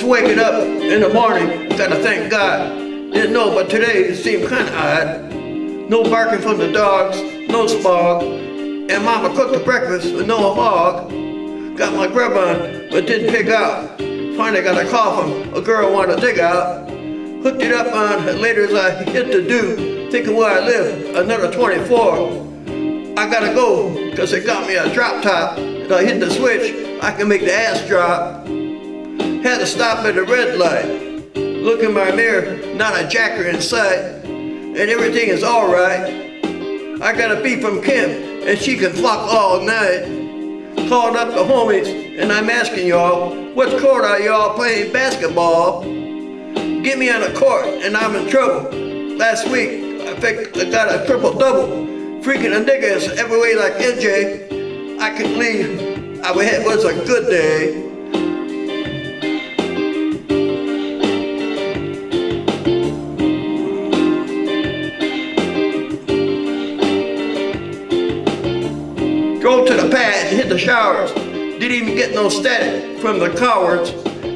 Just waking up in the morning, gotta thank God. Didn't know, but today it seemed kinda odd. No barking from the dogs, no smog. And mama cooked the breakfast with no hog. Got my grub on, but didn't pick out. Finally got a call from a girl wanted to dig out. Hooked it up on later as I hit the do, thinking where I live, another 24. I gotta go, cause it got me a drop top. And I hit the switch, I can make the ass drop. Had to stop at a red light. Look in my mirror, not a jacker in sight. And everything is alright. I got a beat from Kim, and she can fuck all night. Called up the homies, and I'm asking y'all, what court are y'all playing basketball? Get me on a court, and I'm in trouble. Last week, I think I got a triple-double. Freaking a nigga is every way like MJ. I can believe I it was a good day. Drove to the pad and hit the showers. Didn't even get no static from the cowards.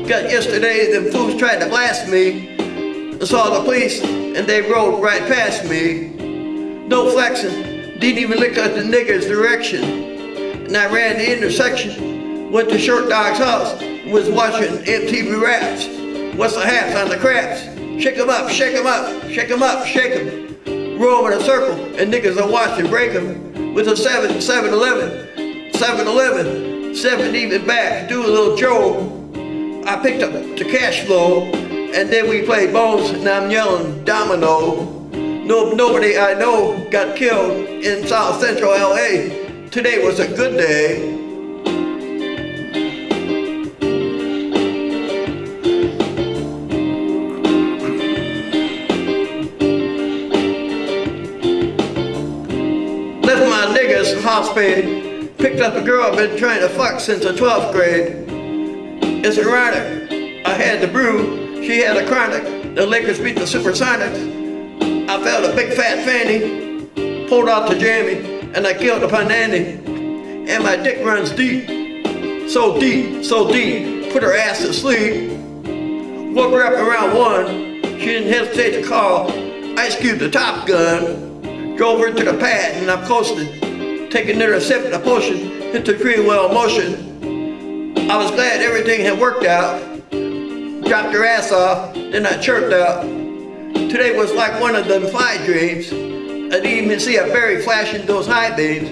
Got yesterday, them fools tried to blast me. I saw the police and they rode right past me. No flexing, didn't even look at the nigger's direction. And I ran the intersection, went to Short Dog's house, was watching MTV Raps. What's the hats on the craps? Shake 'em up, shake 'em up, shake 'em up, shake 'em. Roll in a circle, and niggas are watching break 'em. With a 7, 7-Eleven, 7-Eleven, 7 even back, do a little Joe. I picked up the cash flow, and then we played bones, and I'm yelling domino. No, nobody I know got killed in South Central LA. Today was a good day. Niggas hospital. Picked up a girl I've been trying to fuck since the 12th grade. It's ironic. I had the brew, she had a chronic. The Lakers beat the Supersonics. I felt a big fat fanny, pulled out the jammy, and I killed a panani. And my dick runs deep, so deep, so deep, put her ass to sleep. Woke her up around one, she didn't hesitate to call Ice Cube the Top Gun. Drove her to the pad and I coasted, taking another sip of the potion, hit the tree well motion. I was glad everything had worked out. Dropped her ass off, then I chirped out. Today was like one of them fly dreams. I didn't even see a berry flashing those high beams.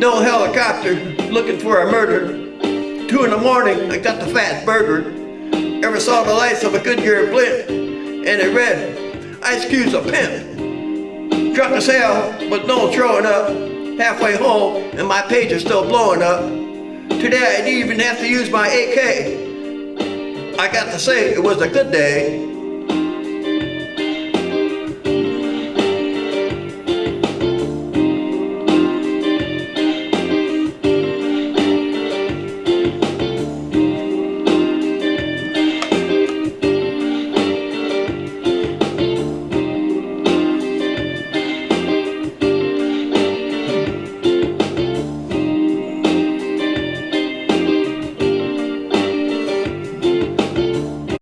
No helicopter looking for a murder. Two in the morning, I got the Fatburger. Ever saw the lights of a Goodyear blimp? And it read, Ice Cube's a pimp. Drunk as hell, but no throwing up. Halfway home, and my page is still blowing up. Today I didn't even have to use my AK. I got to say, it was a good day.